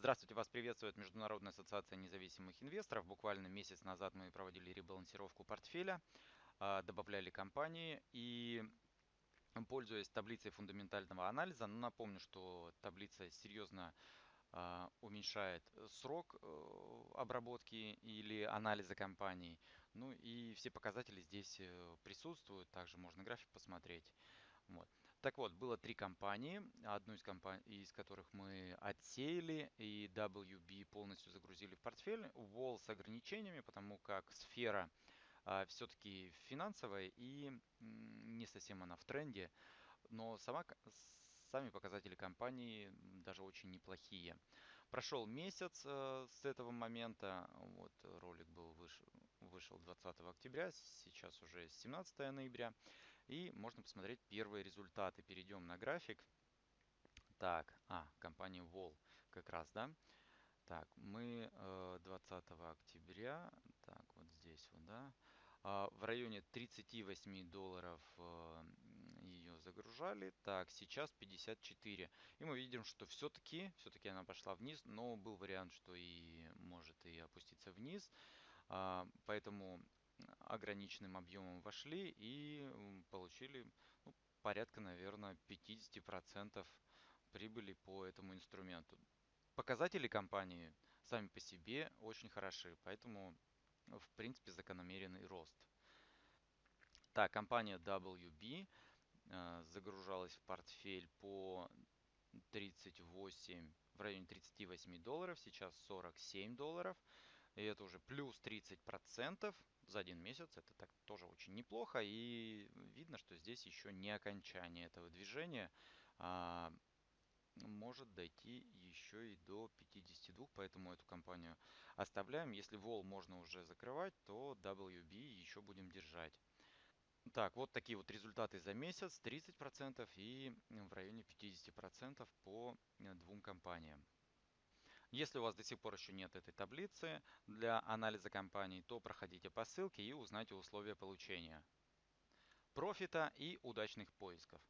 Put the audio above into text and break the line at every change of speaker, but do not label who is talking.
Здравствуйте, вас приветствует Международная ассоциация независимых инвесторов. Буквально месяц назад мы проводили ребалансировку портфеля, а, добавляли компании и пользуясь таблицей фундаментального анализа, напомню, что таблица серьезно а, уменьшает срок э, обработки или анализа компаний. Ну и все показатели здесь э, присутствуют, также можно график посмотреть. Так вот, было три компании, одну из компаний, из которых мы отсеяли и WB полностью загрузили в портфель. Wall с ограничениями, потому как сфера а, все-таки финансовая и не совсем она в тренде, но сама, сами показатели компании даже очень неплохие. Прошел месяц э, с этого момента, вот ролик был выш, вышел 20 октября, сейчас уже 17 ноября, и можно посмотреть первые результаты. Перейдем на график. Так, а, компания Wall как раз, да? Так, мы 20 э, октября, так, вот здесь вот, да, а, в районе 38 долларов э, ее загружали. Так, сейчас 54. И мы видим, что все-таки, все-таки она пошла вниз, но был вариант, что и может и опуститься вниз. А, поэтому ограниченным объемом вошли и получили ну, порядка, наверное, 50% прибыли по этому инструменту. Показатели компании сами по себе очень хороши, поэтому в принципе закономерный рост. Так, компания WB э, загружалась в портфель по 38, в районе 38 долларов, сейчас 47 долларов. И это уже плюс 30% за один месяц. Это так тоже очень неплохо. И видно, что здесь еще не окончание этого движения. А, может дойти еще и до 52, поэтому эту компанию оставляем. Если Vol можно уже закрывать, то WB еще будем держать. Так, вот такие вот результаты за месяц, 30% и в районе 50% по э, двум компаниям. Если у вас до сих пор еще нет этой таблицы для анализа компаний, то проходите по ссылке и узнайте условия получения профита и удачных поисков.